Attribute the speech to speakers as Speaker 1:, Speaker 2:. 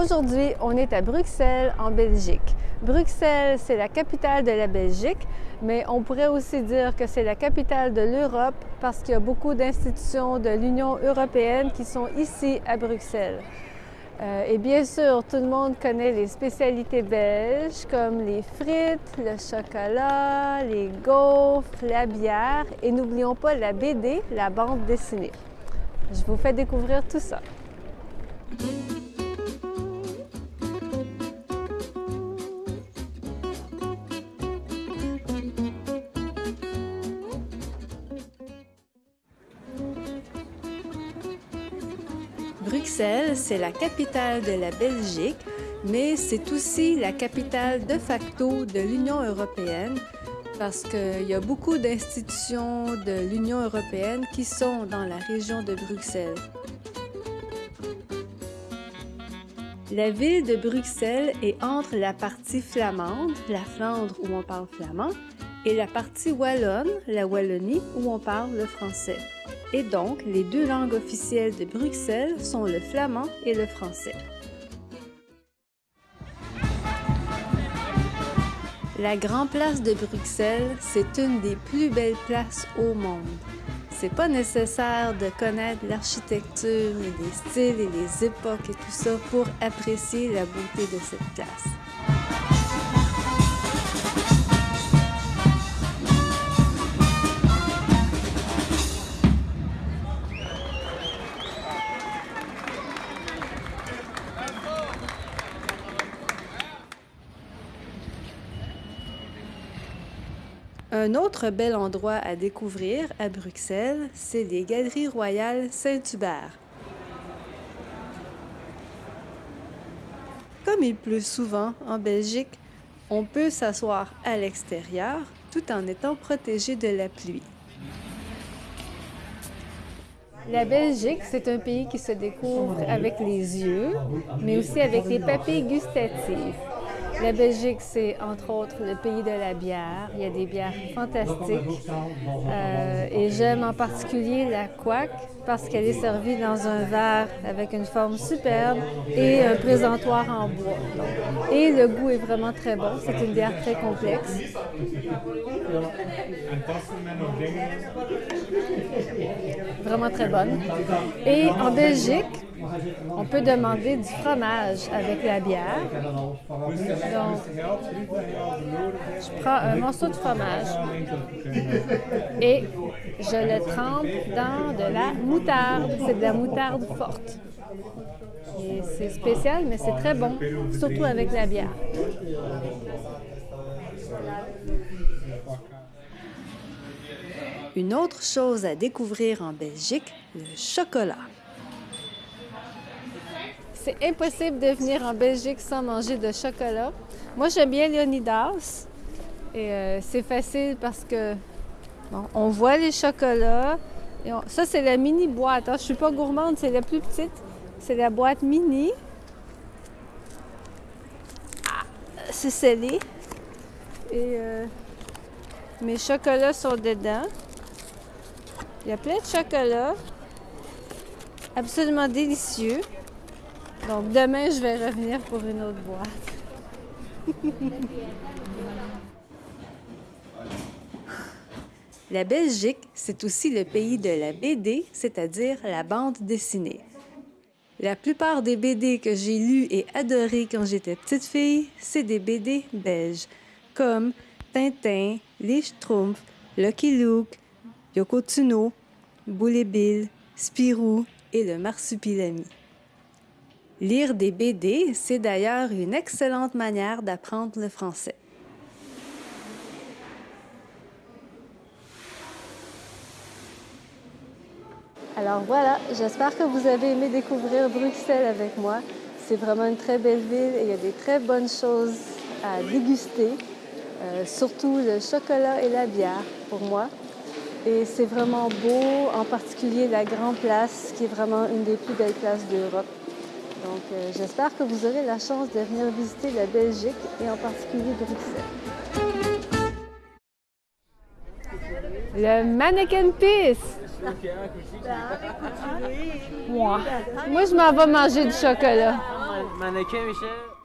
Speaker 1: Aujourd'hui, on est à Bruxelles, en Belgique. Bruxelles, c'est la capitale de la Belgique, mais on pourrait aussi dire que c'est la capitale de l'Europe parce qu'il y a beaucoup d'institutions de l'Union européenne qui sont ici à Bruxelles. Euh, et bien sûr, tout le monde connaît les spécialités belges comme les frites, le chocolat, les gaufres, la bière et n'oublions pas la BD, la bande dessinée. Je vous fais découvrir tout ça. Bruxelles, c'est la capitale de la Belgique, mais c'est aussi la capitale de facto de l'Union européenne parce qu'il y a beaucoup d'institutions de l'Union européenne qui sont dans la région de Bruxelles. La ville de Bruxelles est entre la partie flamande, la Flandre où on parle flamand, et la partie wallonne, la Wallonie, où on parle le français. Et donc, les deux langues officielles de Bruxelles sont le flamand et le français. La Grande Place de Bruxelles, c'est une des plus belles places au monde. C'est pas nécessaire de connaître l'architecture et les styles et les époques et tout ça pour apprécier la beauté de cette place. Un autre bel endroit à découvrir à Bruxelles, c'est les Galeries royales Saint-Hubert. Comme il pleut souvent en Belgique, on peut s'asseoir à l'extérieur tout en étant protégé de la pluie. La Belgique, c'est un pays qui se découvre avec les yeux, mais aussi avec les papilles gustatives. La Belgique, c'est entre autres le pays de la bière. Il y a des bières fantastiques. Euh, et j'aime en particulier la couac parce qu'elle est servie dans un verre avec une forme superbe et un présentoir en bois. Et le goût est vraiment très bon. C'est une bière très complexe. Vraiment très bonne. Et en Belgique, on peut demander du fromage avec la bière. Je prends un morceau de fromage et je le trempe dans de la moutarde. C'est de la moutarde forte. C'est spécial, mais c'est très bon, surtout avec la bière. Une autre chose à découvrir en Belgique, le chocolat. C'est impossible de venir en Belgique sans manger de chocolat. Moi, j'aime bien Leonidas. Et euh, c'est facile parce que on voit les chocolats. ça, c'est la mini boîte. Je hein. Je suis pas gourmande, c'est la plus petite. C'est la boîte mini. Ah, c'est scellé. Et euh, mes chocolats sont dedans. Il y a plein de chocolats. Absolument délicieux. Donc demain, je vais revenir pour une autre boîte. La Belgique, c'est aussi le pays de la BD, c'est-à-dire la bande dessinée. La plupart des BD que j'ai lus et adorés quand j'étais petite fille, c'est des BD belges, comme Tintin, Les Schtroumpfs, Lucky Luke, Yoko Tsuno, Bill, Spirou et le Marsupilami. Lire des BD, c'est d'ailleurs une excellente manière d'apprendre le français. Alors voilà, j'espère que vous avez aimé découvrir Bruxelles avec moi. C'est vraiment une très belle ville et il y a des très bonnes choses à déguster, euh, surtout le chocolat et la bière pour moi. Et c'est vraiment beau, en particulier la Grande Place, qui est vraiment une des plus belles places d'Europe. Donc euh, j'espère que vous aurez la chance de venir visiter la Belgique et en particulier Bruxelles. Le mannequin Peace! Moi, moi je m'en vais manger du chocolat.
Speaker 2: Mannequin, Michel.